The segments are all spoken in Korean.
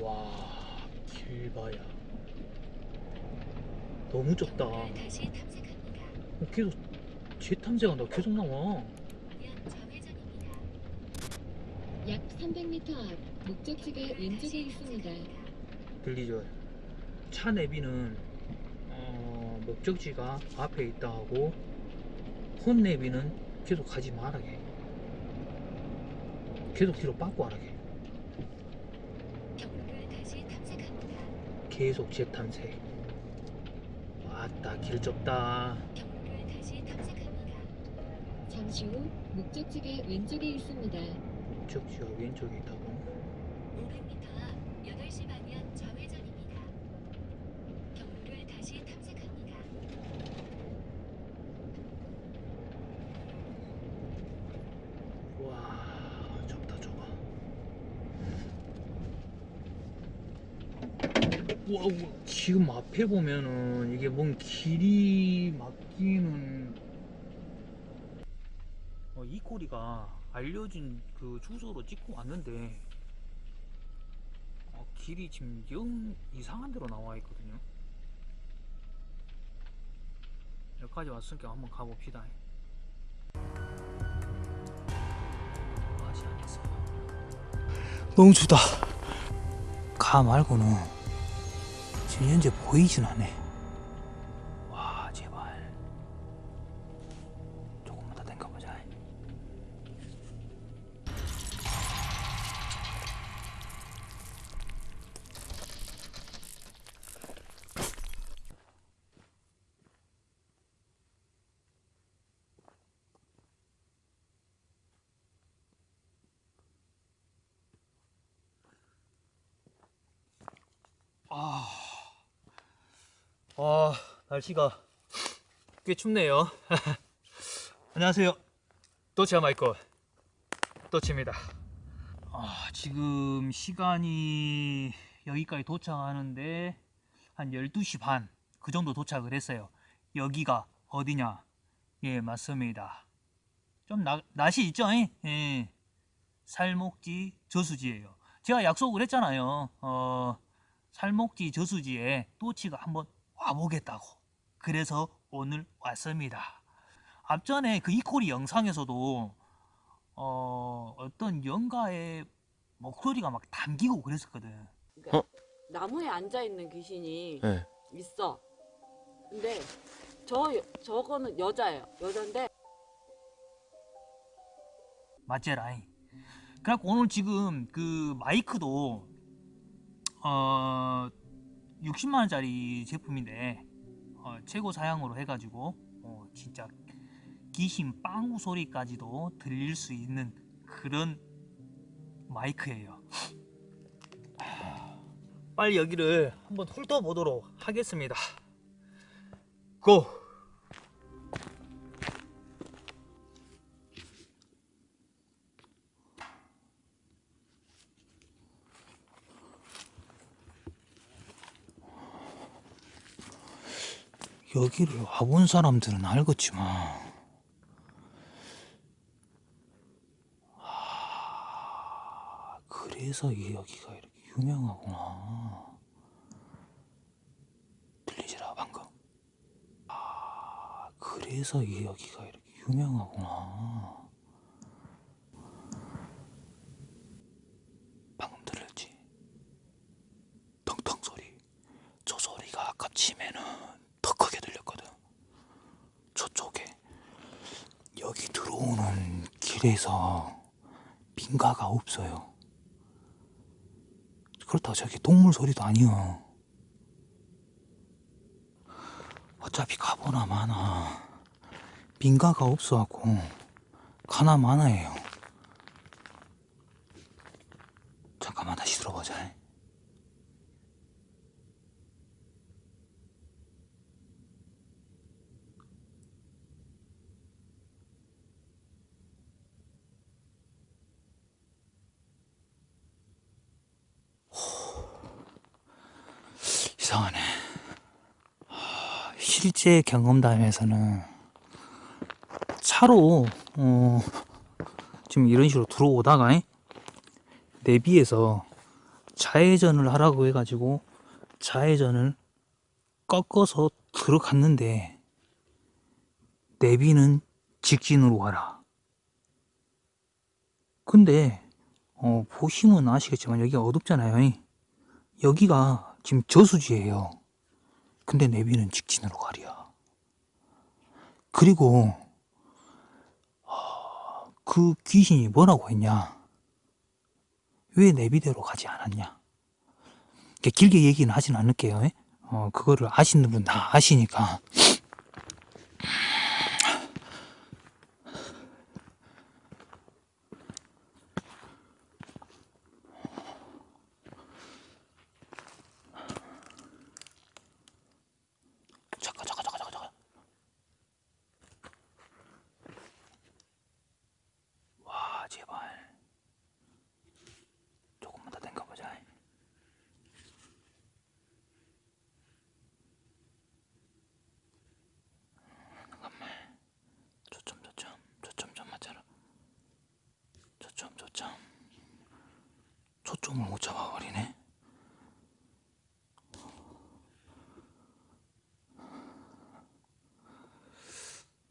와 길바야. 너무 좁다. 어. 계속 재탐색한다 계속 나와. 약 300m 앞 목적지가 왼쪽에 있습니다. 들리죠? 차 내비는 어, 목적지가 앞에 있다 하고 혼 내비는 계속 가지 말아게. 계속 뒤로 빠꾸 하라게 경로를 다시 탐색합니다. 계속 재탐색 왔다 길 좁다 경로를 다시 탐색합니다. 잠시 후 목적지가 왼쪽에 있습니다. 목적지가 왼쪽에 있다고 500m 앞 8시 방향 좌회전입니다. 경로를 다시 탐색합니다. 와 좁다 좁아 와, 와, 지금 앞에 보면은 이게 뭔 길이 막히는 어, 이 꼬리가 알려진 그 주소로 찍고 왔는데 어, 길이 지금 영 이상한 데로 나와 있거든요. 여기까지 왔으니까 한번 가봅시다. 너무 춥다. 가 말고는 지금 현재 보이진 않네 아 날씨가 꽤 춥네요. 안녕하세요. 도치아 마이크 도치입니다. 아, 지금 시간이 여기까지 도착하는데 한 12시 반 그 정도 도착을 했어요. 여기가 어디냐? 예, 맞습니다. 좀 나, 낯이 있죠? 예. 살목지 저수지예요. 제가 약속을 했잖아요. 어, 살목지 저수지에 또치가 한번 와보겠다고. 그래서 오늘 왔습니다. 앞전에 그 이코리 영상에서도 어, 어떤 영가의 목소리가 막 담기고 그랬었거든. 그러니까 나무에 앉아 있는 귀신이 네. 있어. 근데 저 저거는 여자예요. 여잔데 맞제라이. 그래갖고 오늘 지금 그 마이크도 어 60만 원짜리 제품인데 어, 최고 사양으로 해가지고 어, 진짜 귀신 빵우 소리까지도 들릴 수 있는 그런 마이크예요. 빨리 여기를 한번 훑어보도록 하겠습니다. 고! 여기를 와본 사람들은 알겠지만 아, 그래서 이 여기가 이렇게 유명하구나. 들리지라 방금. 아 그래서 이 여기가 이렇게 유명하구나 방금 들렸지 텅텅 소리 저 소리가 아까 치면은 더 크게 들렸거든. 저쪽에 여기 길에서 빈가가 없어요. 그렇다고 저기 동물 소리도 아니요. 어차피 가보나 마나 빈가가 없어갖고 가나 마나예요. 잠깐만 다시 들어보자. 이상하네. 하, 실제 경험담에서는 차로 어, 지금 이런 식으로 들어오다가 내비에서 좌회전을 하라고 해가지고 좌회전을 꺾어서 들어갔는데 내비는 직진으로 가라. 근데 어, 보시면 아시겠지만 여기가 어둡잖아요. 이. 여기가 지금 저수지예요. 근데 내비는 직진으로 가랴. 그리고 어, 그 귀신이 뭐라고 했냐? 왜 내비대로 가지 않았냐? 길게 얘기는 하진 않을게요. 예? 어, 그거를 아시는 분 다 아시니까. 잠깐, 잠깐, 잠깐, 잠깐, 잠깐. 와, 제발. 조금만 더 당겨보자. 잠깐만. 초점, 초점, 초점 좀 맞춰라. 초점, 초점. 초점을 못 잡아버리네.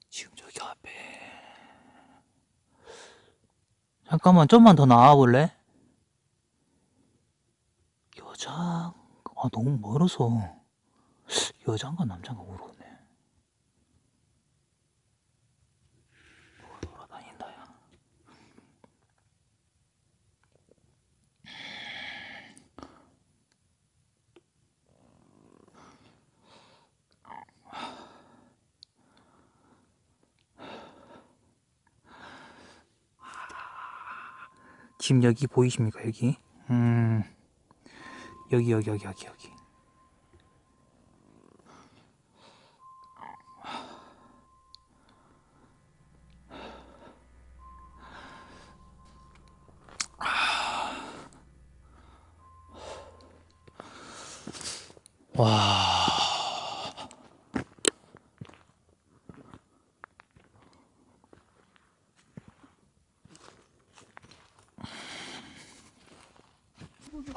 지금 저기 앞에. 잠깐만, 좀만 더 나와볼래? 여자, 아, 너무 멀어서. 여자인가 남자인가 모르겠네. 돌아다닌다, 야. 지금 여기 보이십니까, 여기? 음, 여기, 여기, 여기, 여기, 여기. 와.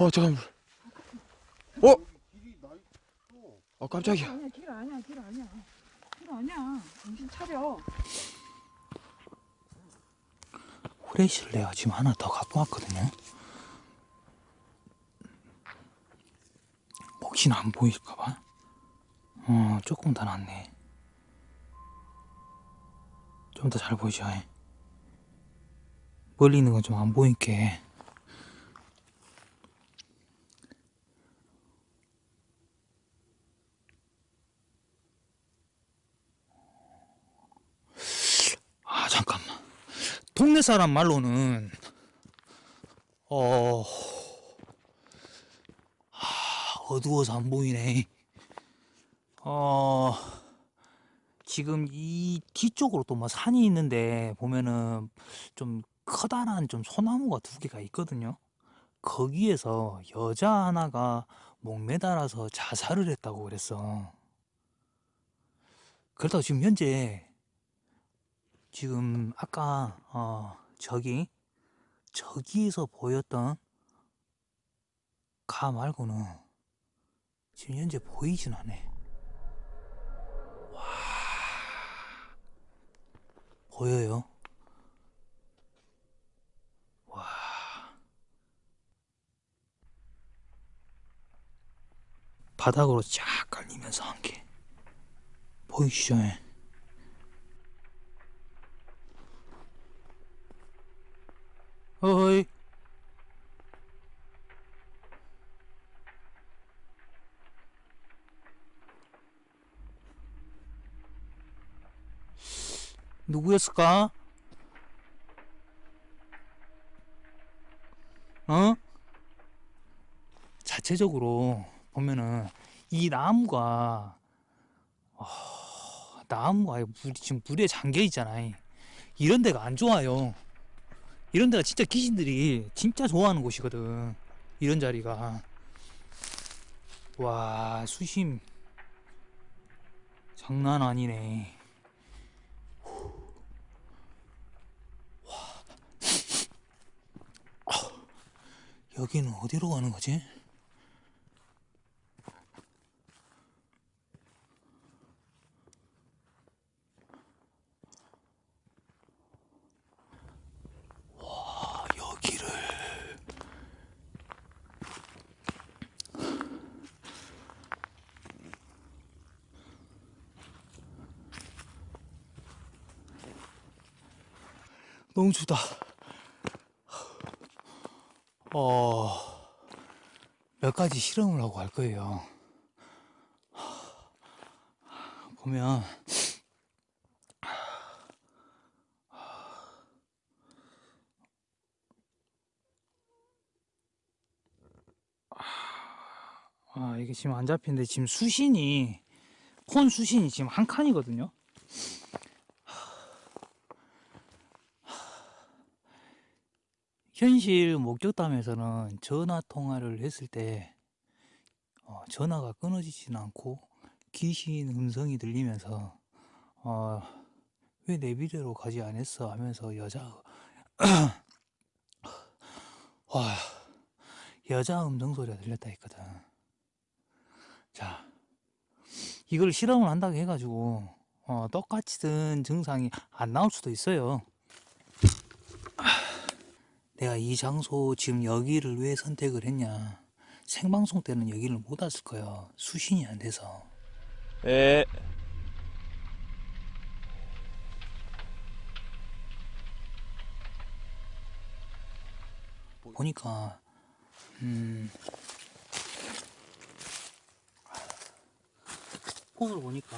어 잠깐만 어? 아 깜짝이야 아니야 길 아니야 길 아니야 길 아니야 정신 차려 후레쉬를 내가 지금 하나 더 갖고 왔거든요. 혹시나 안 보일까봐. 어, 조금 더 낫네. 좀 더 잘 보이죠? 예. 멀리 있는 건 좀 안 보이게. 아, 잠깐만. 동네 사람 말로는 어 아, 어두워서 안 보이네. 어 지금 이 뒤쪽으로 또 뭐 산이 있는데 보면은 좀 커다란 좀 소나무가 두 개가 있거든요. 거기에서 여자 하나가 목매달아서 자살을 했다고 그랬어. 그렇다고 지금 현재 지금 아까 어 저기 저기에서 보였던 가 말고는 지금 현재 보이진 않네. 와 보여요? 와 바닥으로 쫙 깔리면서 한 개 보이시죠? 어이. 누구였을까? 어? 자체적으로 보면은 이 나무가 어, 나무가 물, 지금 물에 잠겨 있잖아. 이런 데가 안 좋아요. 이런 데가 진짜 귀신들이 진짜 좋아하는 곳이거든. 이런 자리가. 와, 수심. 장난 아니네. 여기는 어디로 가는 거지? 와, 여기를. 너무 춥다. 어, 몇 가지 실험을 하고 갈 거예요. 보면, 아, 이게 지금 안 잡히는데 지금 수신이, 폰 수신이 지금 한 칸이거든요. 현실 목격담에서는 전화 통화를 했을 때 어, 전화가 끊어지지는 않고 귀신 음성이 들리면서 어, 왜내 비대로 가지 않았어 하면서 여자 와 여자 음성 소리가 들렸다 했거든. 자 이걸 실험을 한다고 해가지고 어, 똑같이 든 증상이 안 나올 수도 있어요. 내가 이 장소 지금 여기를 왜 선택을 했냐. 생방송 때는 여기를 못 왔을 거예요. 수신이 안 돼서. 에. 보니까 음 폰으로 보니까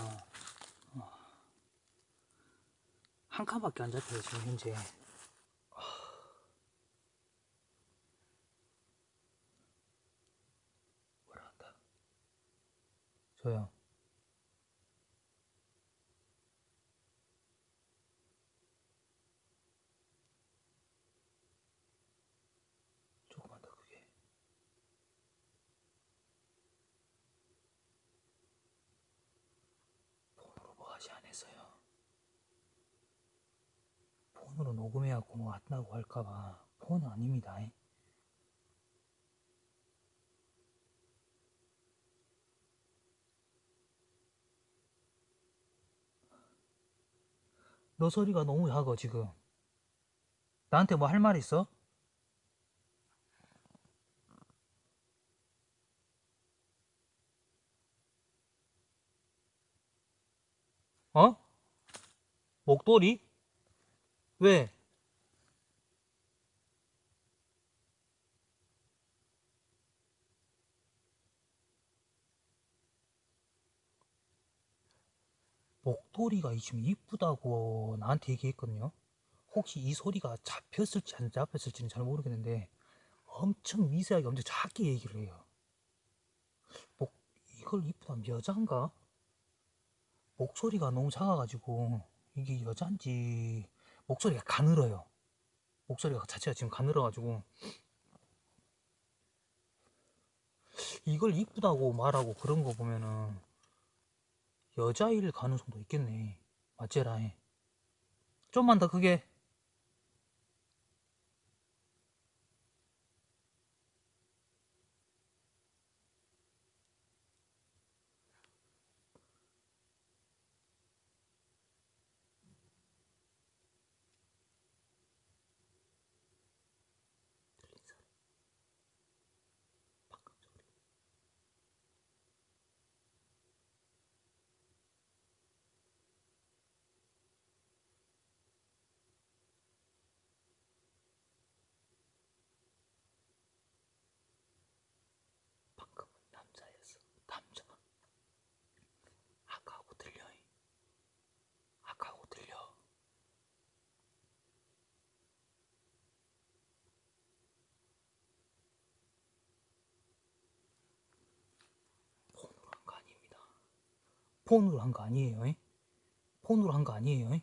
어, 한 칸밖에 안 잡혀요 지금 현재 뭐라 한다 저요. 조금만 더 크게. 폰으로 뭐 하지 않았어요? 폰으로 녹음해갖고 뭐 안다고 할까봐. 폰은 아닙니다 너 소리가 너무 작아 지금 나한테 뭐 할 말 있어? 어? 목도리? 왜? 목 도리가 지금 이쁘다고 나한테 얘기했거든요. 혹시 이 소리가 잡혔을지 안 잡혔을지는 잘 모르겠는데 엄청 미세하게 엄청 작게 얘기를 해요. 목 이걸 이쁘다면 여잔가? 목소리가 너무 작아가지고 이게 여잔지 목소리가 가늘어요. 목소리가 자체가 지금 가늘어가지고 이걸 이쁘다고 말하고 그런 거 보면은 여자일 가능성도 있겠네. 맞제라잉. 좀만 더 크게. 들린 소리. 방금 소리. 방금은 남자였어. 남자. 아까하고 들려. 아까하고 들려. 폰으로 한 거 아닙니다. 폰으로 한 거 아니에요. 잉? 폰으로 한 거 아니에요. 잉?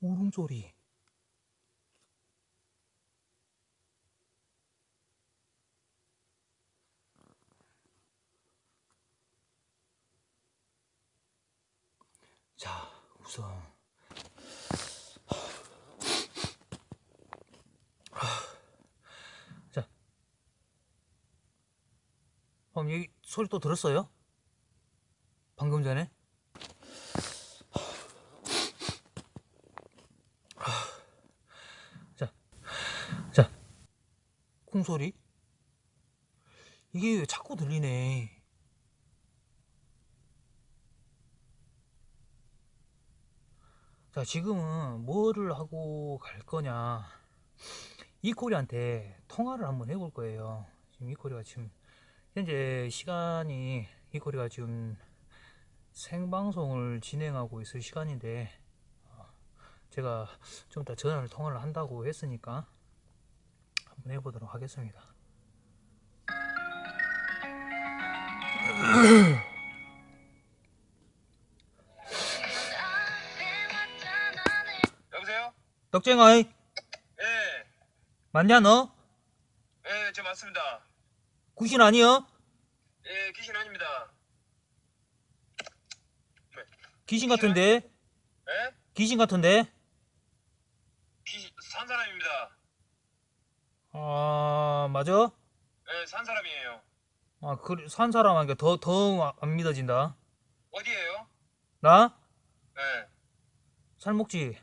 울음소리. 자, 우선 자, 그럼 여기 소리 또 들었어요? 방금 전에? 자, 자, 쿵 소리? 이게 왜 자꾸 들리네. 자, 지금은 뭐를 하고 갈 거냐. 이코리한테 통화를 한번 해볼 거예요. 지금 이코리가 지금, 현재 시간이, 이코리가 지금 생방송을 진행하고 있을 시간인데, 어, 제가 좀 이따 전화를 통화를 한다고 했으니까, 한번 해보도록 하겠습니다. 여보세요? 떡쟁아이, 예, 맞냐, 너? 예, 저 맞습니다. 구신 아니여? 예, 귀신 아닙니다. 귀신 같은데? 예? 귀신 같은데? 귀신, 산 사람입니다. 아, 맞아? 예, 산 사람이에요. 아, 그래, 산 사람 하니까 더, 더 안 믿어진다. 어디에요? 나? 예. 살목지.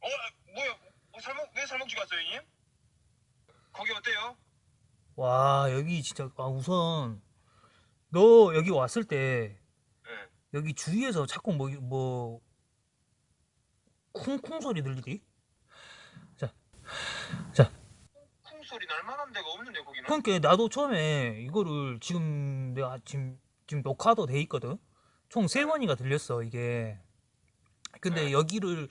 어, 뭐야? 어, 살목, 왜 살목지 갔어요, 형님? 거기 어때요? 와, 여기 진짜, 아, 우선, 너 여기 왔을 때, 예. 여기 주위에서 자꾸 뭐, 뭐, 쿵쿵 소리 들리디? 자, 자, 쿵 소리 날 만한 데가 없는데, 거기는? 그러니까 나도 처음에 이거를 지금 내가 지금, 지금 녹화도 돼 있거든? 총 세 번이가 들렸어, 이게. 근데 네. 여기를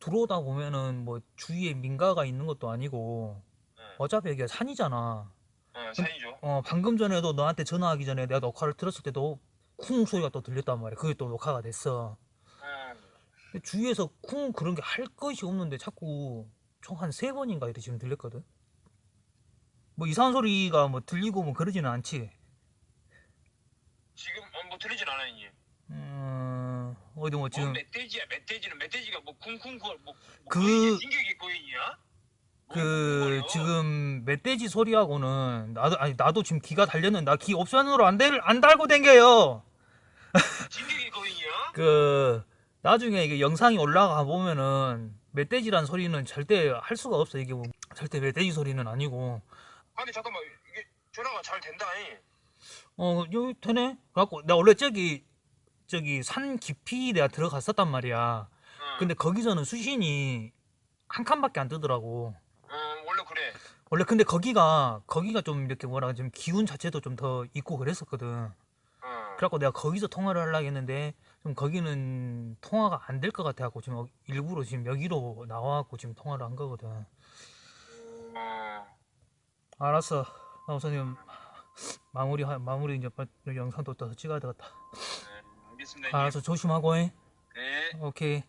들어오다 보면은 뭐 주위에 민가가 있는 것도 아니고, 네. 어차피 여기가 산이잖아. 어, 산이죠. 어, 방금 전에도 너한테 전화하기 전에 내가 녹화를 들었을 때도 쿵 소리가 또 들렸단 말이야. 그게 또 녹화가 됐어. 예. 근데 주위에서 쿵 그런 게 할 것이 없는데 자꾸 총 한 세 번인가 이렇게 지금 들렸거든. 뭐 이상한 소리가 뭐 들리고 뭐 그러지는 않지. 지금, 어, 뭐 들리진 않아요, 형님. 음, 어디 뭐 뭐, 지금 멧돼지야, 멧돼지는, 멧돼지가 뭐 쿵쿵, 거, 뭐, 뭐 그- 진격의 고인이야? 뭐 그? 지금 멧돼지 소리하고는 나도 아니 나도 지금 기가 달렸는데 나 기 옵션으로 안, 달, 안 달고 댕겨요. 그 나중에 이게 영상이 올라가 보면은 멧돼지란 소리는 절대 할 수가 없어 이게 뭐 절대 멧돼지 소리는 아니고 아니, 잠깐만, 이게 전화가 잘 된다, 잉. 어 여기 되네 그래갖고 나 원래 저기 저기 산 깊이 내가 들어갔었단 말이야 어. 근데 거기서는 수신이 한 칸밖에 안 뜨더라고 어, 원래 그래. 원래 근데 거기가 거기가 좀 이렇게 뭐라 좀 기운 자체도 좀 더 있고 그랬었거든 어. 그래갖고 내가 거기서 통화를 하려고 했는데 좀 거기는 통화가 안 될 것 같아갖고 지금 일부러 지금 여기로 나와갖고 지금 통화를 한 거거든 어. 알았어 나 우선 지금 마무리 하- 마무리 이제 영상도 또 찍어야 되겠다 네, 알겠습니다. 알았어 조심하고 해 네. 오케이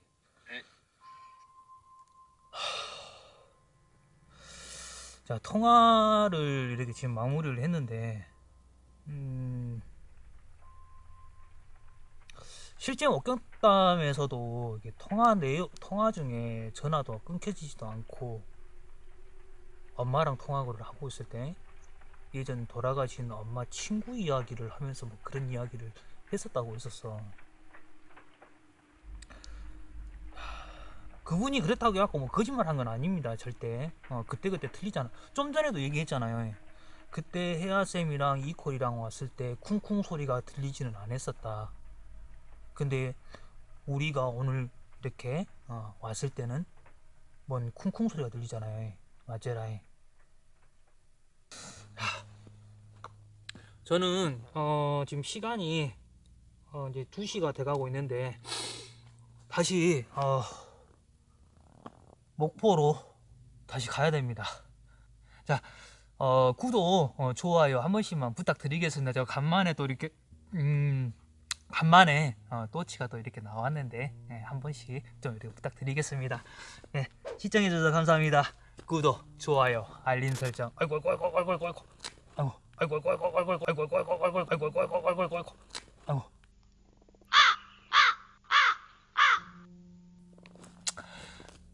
자 통화를 이렇게 지금 마무리를 했는데 음 실제 목격담에서도 통화 내용 통화 중에 전화도 끊겨지지도 않고 엄마랑 통화를 하고 있을 때 예전 돌아가신 엄마 친구 이야기를 하면서 뭐 그런 이야기를 했었다고 했었어. 그분이 그랬다고 해갖고 뭐 거짓말 한 건 아닙니다 절대. 어 그때그때 틀리잖아. 좀 전에도 얘기했잖아요. 그때 혜아쌤이랑 이콜이랑 왔을 때 쿵쿵 소리가 들리지는 않았었다. 근데 우리가 오늘 이렇게 어, 왔을 때는 뭔 쿵쿵 소리가 들리잖아요. 맞제라이 저는 어 지금 시간이 어 이제 2시가 돼가고 있는데 다시 어 목포로 다시 가야 됩니다. 자, 어, 구독, 어, 좋아요 한 번씩만 부탁드리겠습니다. 제가 간만에 또 이렇게, 음, 간만에, 어, 또치가 또 이렇게 나왔는데, 네, 한 번씩 좀 이렇게 부탁드리겠습니다. 네, 시청해주셔서 감사합니다. 구독, 좋아요, 알림 설정. 아이고, 아이고, 아이고, 아이고, 아이고, 아이고. 아이고, 아이고, 아이고, 아이고, 아이고, 아이고, 아이고, 아이고, 아이고, 아이고, 아이고, 아이고, 아이고.